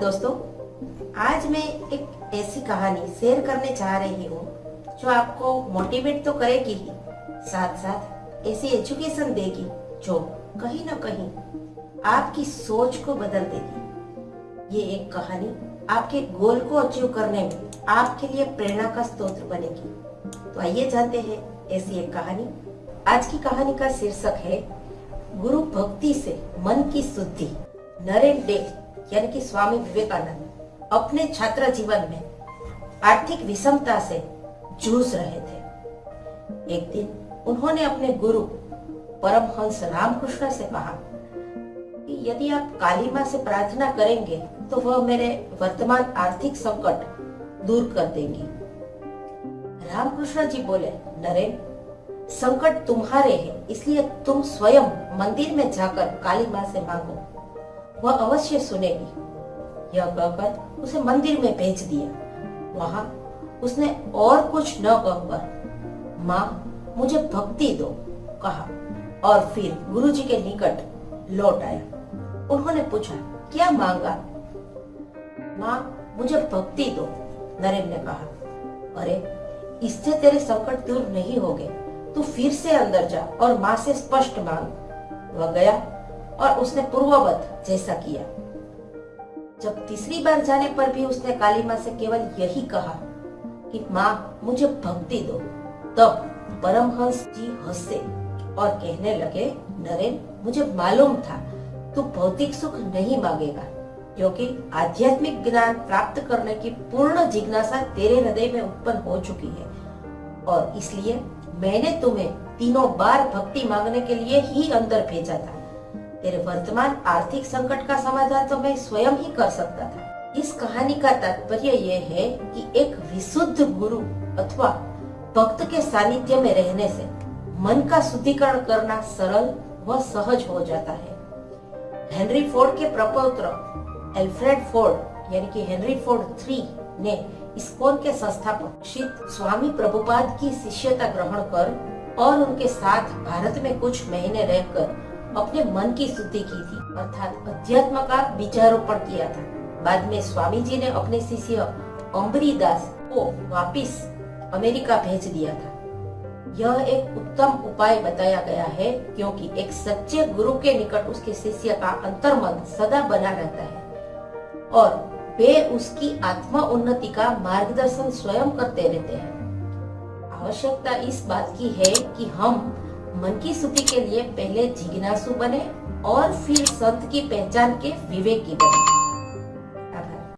दोस्तों, आज मैं एक ऐसी कहानी शेयर करने चाह रही हूँ, जो आपको मोटिवेट तो करेगी ही साथ साथ ऐसी एजुकेशन देगी, जो कहीं ना कहीं आपकी सोच को बदल देगी। ये एक कहानी आपके गोल को अचीव करने में आपके लिए प्रेरणा का स्रोत बनेगी। तो आइए जानते हैं ऐसी एक कहानी। आज की कहानी का शीर्षक है, गुरु भक्ति से मन की शुद्धि। नरेन डे यानी कि स्वामी विवेकानंद अपने छात्र जीवन में आर्थिक विषमता से जूझ रहे थे। एक दिन उन्होंने अपने गुरु परमहंस रामकृष्ण से कहा कि यदि आप काली माँ से प्रार्थना करेंगे तो वह मेरे वर्तमान आर्थिक संकट दूर कर देंगी। रामकृष्ण जी बोले नरेन संकट तुम्हारे हैं, इसलिए तुम स्वयं मंदिर में जाकर काली माँ से मांगो। वह अवश्य सुनेगी। यह कहकर उसे मंदिर में भेज दिया। वहाँ उसने और कुछ न कहकर, माँ, मुझे भक्ति दो, कहा। और फिर गुरुजी के निकट लौट आया। उन्होंने पूछा, क्या मांगा? माँ, मुझे भक्ति दो, नरेन ने कहा। अरे, इससे तेरे संकट दूर नहीं होंगे। तू फिर से अंदर जा और माँ से स्पष्ट मांग। वह गया और उसने पूर्ववत जैसा किया। जब तीसरी बार जाने पर भी उसने काली माँ से केवल यही कहा कि, माँ, मुझे भक्ति दो। तब परमहंस जी हंसे और कहने लगे, नरेन, मुझे मालूम था, तू भौतिक सुख नहीं मांगेगा, क्योंकि आध्यात्मिक ज्ञान प्राप्त करने की पूर्ण जिज्ञासा तेरे हृदय में उत्पन्न हो चुकी है। और इसलिए मैंने तुम्हें तीनों बार भक्ति मांगने के लिए ही अंदर भेजा था। तेरे वर्तमान आर्थिक संकट का समाधान तो मैं स्वयं ही कर सकता था। इस कहानी का तात्पर्य यह है कि एक विशुद्ध गुरु अथवा भक्त के सानिध्य में रहने से मन का शुद्धिकरण करना सरल व सहज हो जाता है। हेनरी फोर्ड के प्रपौत्र एल्फ्रेड फोर्ड, यानी कि हेनरी फोर्ड थ्री, ने इस्कॉन के संस्थापक श्री स्वामी प्रभुपाद की शिष्यता ग्रहण कर और उनके साथ भारत में कुछ महीने रहकर अपने मन की शुद्धि की थी। अर्थात अध्यात्म का बीजारोपण किया था। बाद में स्वामी जी ने अपने शिष्य अम्बरी दास को वापिस अमेरिका भेज दिया था। यह एक उत्तम उपाय बताया गया है, क्योंकि एक सच्चे गुरु के निकट उसके शिष्य का अंतर्मन सदा बना रहता है। और वे उसकी आत्मा उन्नति का मार्गदर्शन स्वयं करते रहते हैं। आवश्यकता इस बात की है कि हम मन की सुखी के लिए पहले जिज्ञासु बने और फिर संत की पहचान के विवेक की बने।